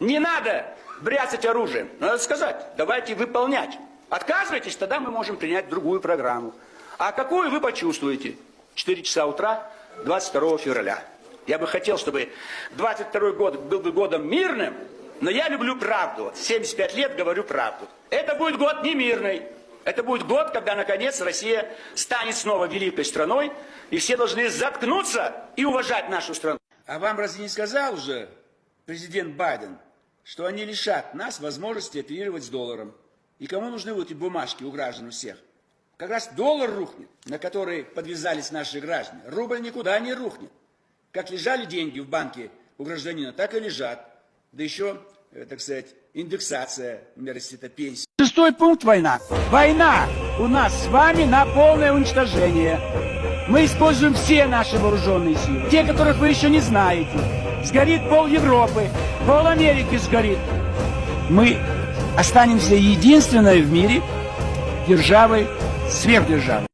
Не надо бряцать оружием. Надо сказать, давайте выполнять. Отказывайтесь, тогда мы можем принять другую программу. А какую вы почувствуете? 4 часа утра 22 февраля. Я бы хотел, чтобы 22 год был бы годом мирным, но я люблю правду. Вот 75 лет говорю правду. Это будет год не мирный. Это будет год, когда, наконец, Россия станет снова великой страной, и все должны заткнуться и уважать нашу страну. А вам разве не сказал уже президент Байден, что они лишат нас возможности оперировать с долларом? И кому нужны вот эти бумажки у граждан у всех? Как раз доллар рухнет, на который подвязались наши граждане. Рубль никуда не рухнет. Как лежали деньги в банке у гражданина, так и лежат. Да еще, э, так сказать, индексация, например, если это пенсия. Шестой пункт война. Война у нас с вами на полное уничтожение. Мы используем все наши вооруженные силы. Те, которых вы еще не знаете. Сгорит пол Европы, пол Америки сгорит. Мы останемся единственной в мире державой, сверхдержавой.